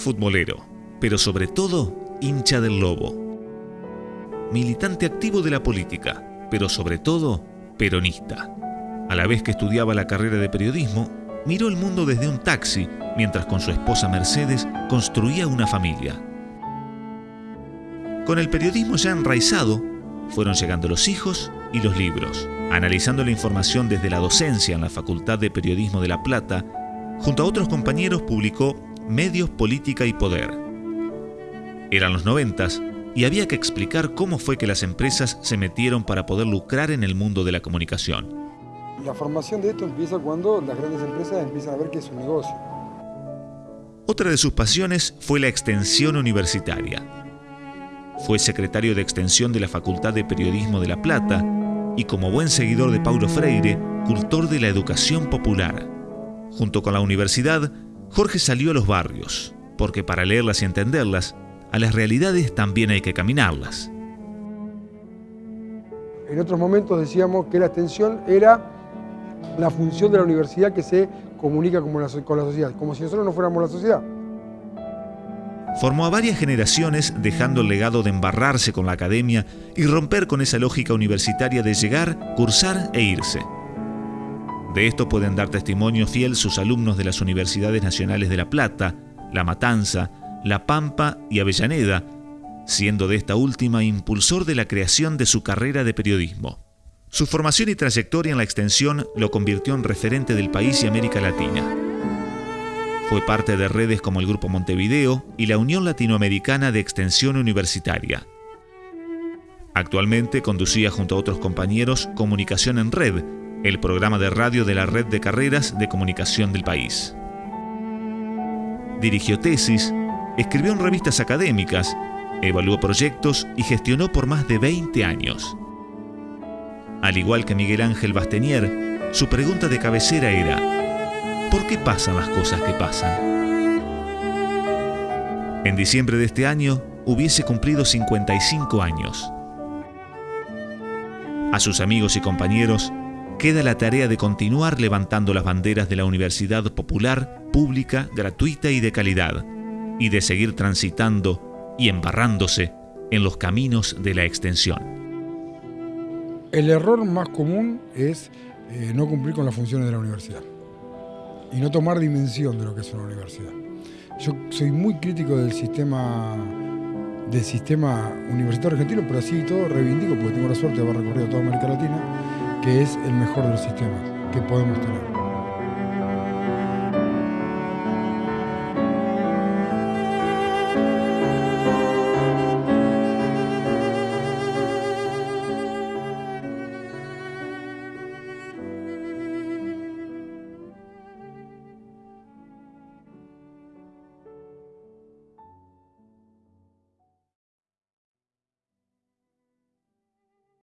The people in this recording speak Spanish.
futbolero, pero sobre todo hincha del lobo. Militante activo de la política, pero sobre todo peronista. A la vez que estudiaba la carrera de periodismo, miró el mundo desde un taxi mientras con su esposa Mercedes construía una familia. Con el periodismo ya enraizado, fueron llegando los hijos y los libros. Analizando la información desde la docencia en la Facultad de Periodismo de La Plata, junto a otros compañeros publicó Medios, Política y Poder. Eran los noventas y había que explicar cómo fue que las empresas se metieron para poder lucrar en el mundo de la comunicación. La formación de esto empieza cuando las grandes empresas empiezan a ver que es un negocio. Otra de sus pasiones fue la extensión universitaria. Fue secretario de extensión de la Facultad de Periodismo de La Plata y como buen seguidor de Paulo Freire, cultor de la educación popular. Junto con la universidad, Jorge salió a los barrios, porque para leerlas y entenderlas, a las realidades también hay que caminarlas. En otros momentos decíamos que la extensión era la función de la universidad que se comunica con la, sociedad, como si nosotros no fuéramos la sociedad. Formó a varias generaciones dejando el legado de embarrarse con la academia y romper con esa lógica universitaria de llegar, cursar e irse. De esto pueden dar testimonio fiel sus alumnos de las Universidades Nacionales de La Plata, La Matanza, La Pampa y Avellaneda, siendo de esta última impulsor de la creación de su carrera de periodismo. Su formación y trayectoria en la extensión lo convirtió en referente del país y América Latina. Fue parte de redes como el Grupo Montevideo y la Unión Latinoamericana de Extensión Universitaria. Actualmente conducía junto a otros compañeros Comunicación en Red, el programa de radio de la Red de Carreras de Comunicación del país. Dirigió tesis, escribió en revistas académicas, evaluó proyectos y gestionó por más de 20 años. Al igual que Miguel Ángel Bastenier, su pregunta de cabecera era, ¿Por qué pasan las cosas que pasan? En diciembre de este año hubiese cumplido 55 años. A sus amigos y compañeros queda la tarea de continuar levantando las banderas de la universidad popular, pública, gratuita y de calidad, y de seguir transitando y embarrándose en los caminos de la extensión. El error más común es eh, no cumplir con las funciones de la universidad y no tomar dimensión de lo que es una universidad. Yo soy muy crítico del sistema del sistema universitario argentino, pero así todo reivindico, porque tengo la suerte de haber recorrido toda América Latina, que es el mejor de los sistemas que podemos tener.